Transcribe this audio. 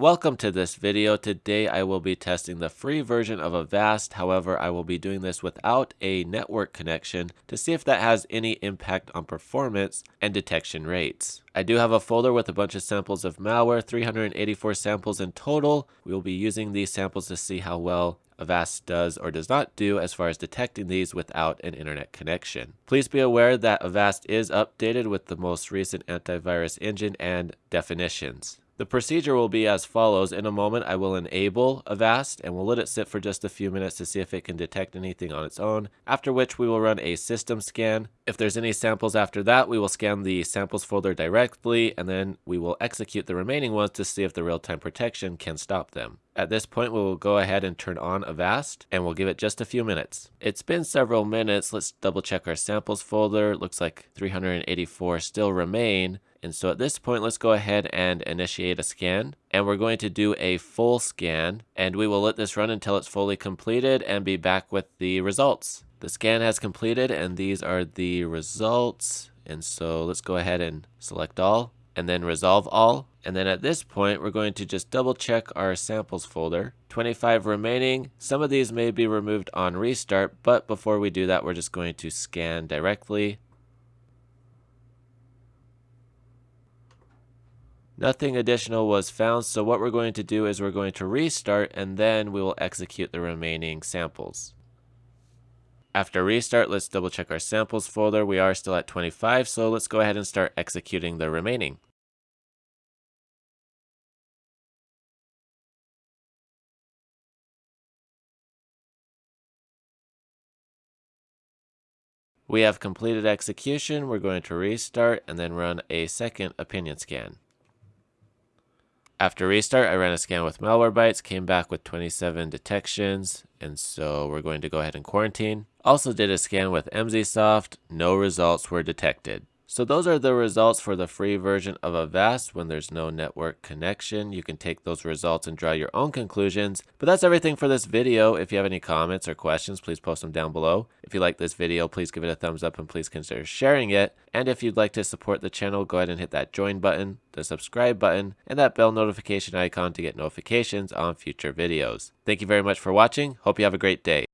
Welcome to this video. Today I will be testing the free version of Avast. However, I will be doing this without a network connection to see if that has any impact on performance and detection rates. I do have a folder with a bunch of samples of malware, 384 samples in total. We will be using these samples to see how well Avast does or does not do as far as detecting these without an internet connection. Please be aware that Avast is updated with the most recent antivirus engine and definitions. The procedure will be as follows. In a moment, I will enable Avast and we'll let it sit for just a few minutes to see if it can detect anything on its own, after which we will run a system scan. If there's any samples after that, we will scan the samples folder directly and then we will execute the remaining ones to see if the real-time protection can stop them. At this point, we will go ahead and turn on Avast and we'll give it just a few minutes. It's been several minutes. Let's double check our samples folder. Looks like 384 still remain. And so at this point, let's go ahead and initiate a scan. And we're going to do a full scan. And we will let this run until it's fully completed and be back with the results. The scan has completed and these are the results. And so let's go ahead and select all and then resolve all. And then at this point, we're going to just double check our samples folder. 25 remaining. Some of these may be removed on restart, but before we do that, we're just going to scan directly. Nothing additional was found, so what we're going to do is we're going to restart and then we will execute the remaining samples. After restart, let's double check our samples folder. We are still at 25, so let's go ahead and start executing the remaining. We have completed execution. We're going to restart and then run a second opinion scan. After restart, I ran a scan with Malwarebytes, came back with 27 detections, and so we're going to go ahead and quarantine. Also did a scan with Emsisoft, no results were detected. So those are the results for the free version of Avast when there's no network connection. You can take those results and draw your own conclusions. But that's everything for this video. If you have any comments or questions, please post them down below. If you like this video, please give it a thumbs up and please consider sharing it. And if you'd like to support the channel, go ahead and hit that join button, the subscribe button, and that bell notification icon to get notifications on future videos. Thank you very much for watching. Hope you have a great day.